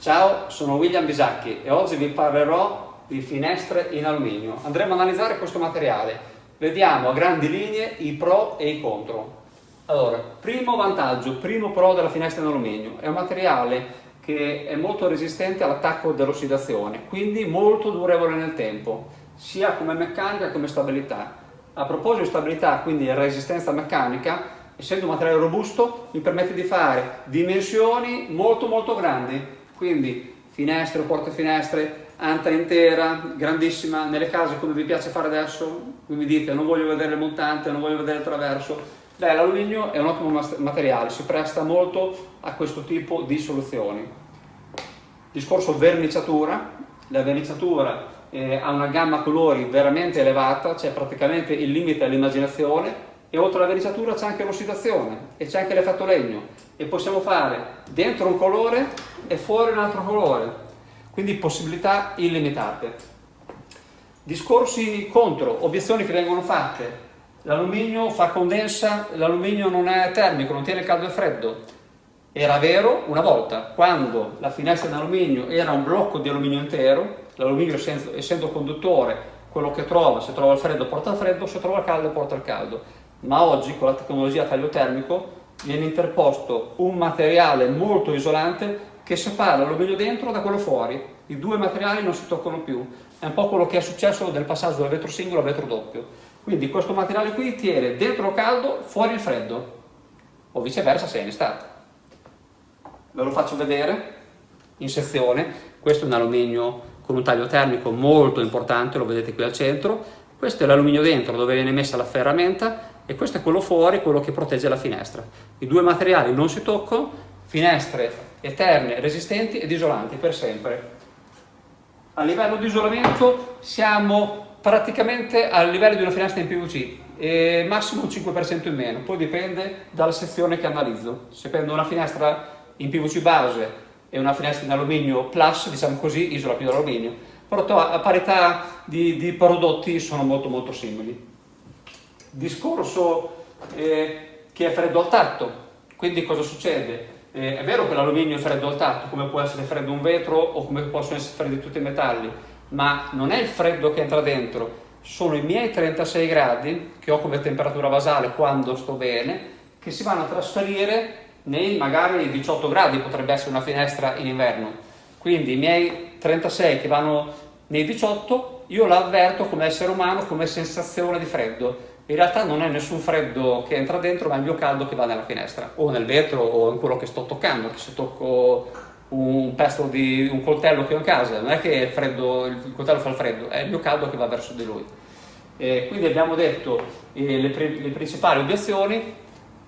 Ciao, sono William Bisacchi e oggi vi parlerò di finestre in alluminio. Andremo a analizzare questo materiale. Vediamo a grandi linee i pro e i contro. Allora, primo vantaggio, primo pro della finestra in alluminio. È un materiale che è molto resistente all'attacco dell'ossidazione, quindi molto durevole nel tempo, sia come meccanica che come stabilità. A proposito di stabilità, quindi resistenza meccanica, essendo un materiale robusto, mi permette di fare dimensioni molto molto grandi, quindi finestre o porte finestre, anta intera, grandissima, nelle case come vi piace fare adesso, qui mi dite non voglio vedere il montante, non voglio vedere il traverso, beh l'alluminio è un ottimo materiale, si presta molto a questo tipo di soluzioni. Discorso verniciatura, la verniciatura eh, ha una gamma colori veramente elevata, c'è praticamente il limite all'immaginazione e oltre alla verniciatura c'è anche l'ossidazione e c'è anche l'effetto legno e possiamo fare dentro un colore e fuori un altro colore, quindi possibilità illimitate. Discorsi contro, obiezioni che vengono fatte, l'alluminio fa condensa, l'alluminio non è termico, non tiene caldo e freddo. Era vero una volta, quando la finestra in alluminio era un blocco di alluminio intero, l'alluminio essendo, conduttore, quello che trova, se trova il freddo porta il freddo, se trova il caldo porta il caldo. Ma oggi con la tecnologia taglio termico viene interposto un materiale molto isolante che separa l'alluminio dentro da quello fuori. I due materiali non si toccano più. È un po' quello che è successo nel passaggio dal vetro singolo al vetro doppio. Quindi questo materiale qui tiene dentro il caldo, fuori il freddo. O viceversa se è in estate. Ve lo faccio vedere in sezione. Questo è un alluminio con un taglio termico molto importante, lo vedete qui al centro. Questo è l'alluminio dentro dove viene messa la ferramenta e questo è quello fuori, quello che protegge la finestra. I due materiali non si toccano, finestre eterne, resistenti ed isolanti per sempre. A livello di isolamento siamo praticamente a livello di una finestra in PVC, e massimo un 5% in meno, poi dipende dalla sezione che analizzo. Se prendo una finestra in PVC base e una finestra in alluminio plus, diciamo così, isola più l'alluminio, però a parità di, di, prodotti sono molto molto simili. Discorso eh, che è freddo al tatto, quindi cosa succede? Eh, è vero che l'alluminio è freddo al tatto, come può essere freddo un vetro o come possono essere freddi tutti i metalli, ma non è il freddo che entra dentro, sono i miei 36 gradi che ho come temperatura basale quando sto bene, che si vanno a trasferire nei magari 18 gradi, potrebbe essere una finestra in inverno. Quindi i miei 36 che vanno nei 18, io l'avverto come essere umano come sensazione di freddo in realtà non è nessun freddo che entra dentro, ma è il mio caldo che va nella finestra, o nel vetro, o in quello che sto toccando, se tocco un pezzo di un coltello che ho in casa, non è che il, freddo, il coltello fa il freddo, è il mio caldo che va verso di lui. E quindi abbiamo detto eh, le, le principali obiezioni,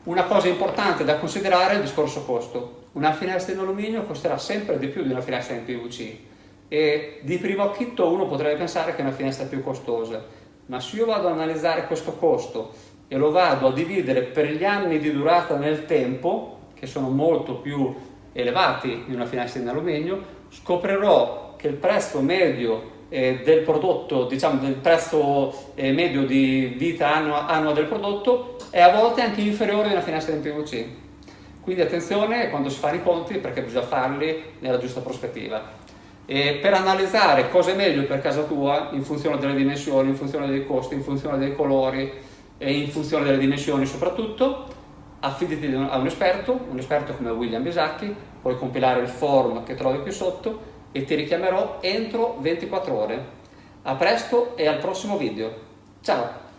una cosa importante da considerare è il discorso costo. Una finestra in alluminio costerà sempre di più di una finestra in PVC e di primo acchitto uno potrebbe pensare che è una finestra più costosa, ma se io vado ad analizzare questo costo e lo vado a dividere per gli anni di durata nel tempo, che sono molto più elevati di una finestra in alluminio, scoprirò che il prezzo medio eh, del prodotto, diciamo del prezzo eh, medio di vita annua, annua del prodotto è a volte anche inferiore a una finestra in PVC. Quindi attenzione quando si fanno i conti perché bisogna farli nella giusta prospettiva e per analizzare cosa è meglio per casa tua in funzione delle dimensioni, in funzione dei costi, in funzione dei colori e in funzione delle dimensioni soprattutto, affidati a un esperto, un esperto come William Bisacchi, puoi compilare il forum che trovi qui sotto e ti richiamerò entro 24 ore. A presto e al prossimo video. Ciao!